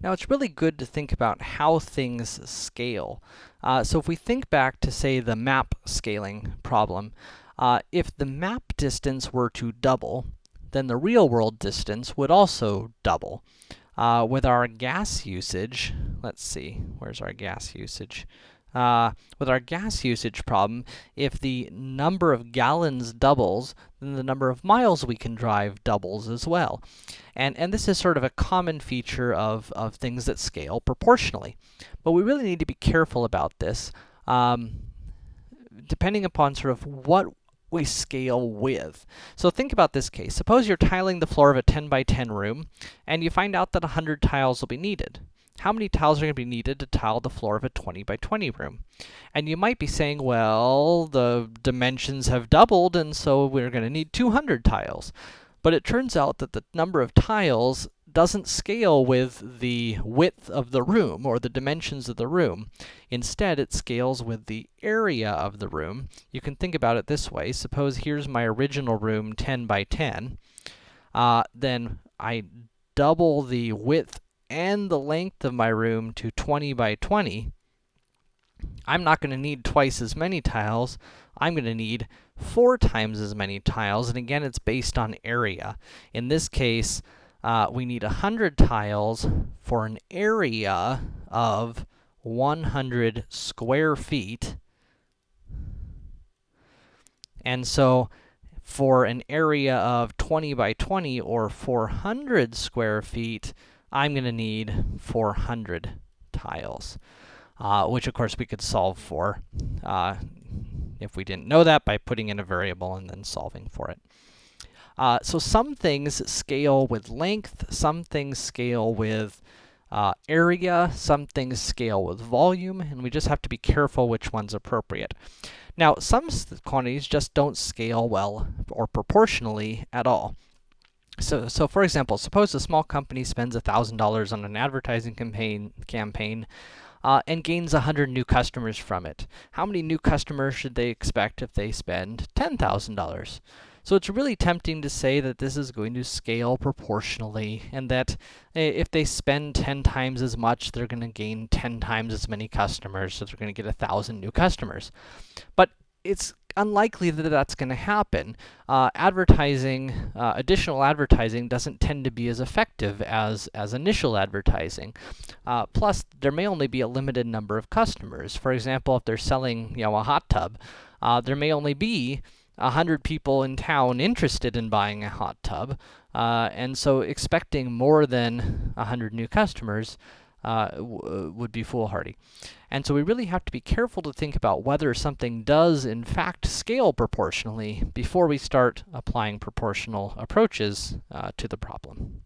Now, it's really good to think about how things scale. Uh, so if we think back to, say, the map scaling problem, uh, if the map distance were to double, then the real-world distance would also double. Uh, with our gas usage, let's see, where's our gas usage? Uh, with our gas usage problem, if the number of gallons doubles, then the number of miles we can drive doubles as well. And, and this is sort of a common feature of, of things that scale proportionally. But we really need to be careful about this, um, depending upon sort of what we scale with. So think about this case. Suppose you're tiling the floor of a 10 by 10 room, and you find out that 100 tiles will be needed. How many tiles are going to be needed to tile the floor of a 20 by 20 room? And you might be saying, well, the dimensions have doubled, and so we're going to need 200 tiles. But it turns out that the number of tiles doesn't scale with the width of the room or the dimensions of the room. Instead, it scales with the area of the room. You can think about it this way. Suppose here's my original room 10 by 10. Uh, then I double the width and the length of my room to 20 by 20. I'm not going to need twice as many tiles. I'm going to need four times as many tiles, and again, it's based on area. In this case, uh, we need 100 tiles for an area of 100 square feet. And so, for an area of 20 by 20 or 400 square feet, I'm going to need 400 tiles, uh, which of course we could solve for, uh, if we didn't know that, by putting in a variable and then solving for it. Uh, so some things scale with length, some things scale with uh, area, some things scale with volume, and we just have to be careful which one's appropriate. Now, some quantities just don't scale well or proportionally at all. So, so for example, suppose a small company spends $1,000 on an advertising campaign, campaign uh, and gains 100 new customers from it. How many new customers should they expect if they spend $10,000? So it's really tempting to say that this is going to scale proportionally, and that if they spend 10 times as much, they're going to gain 10 times as many customers, so they're going to get 1,000 new customers. But it's unlikely that that's going to happen. Uh, advertising, uh, additional advertising doesn't tend to be as effective as, as initial advertising. Uh, plus, there may only be a limited number of customers. For example, if they're selling, you know, a hot tub, uh, there may only be a 100 people in town interested in buying a hot tub, uh, and so expecting more than a 100 new customers uh, would be foolhardy. And so we really have to be careful to think about whether something does in fact scale proportionally before we start applying proportional approaches uh, to the problem.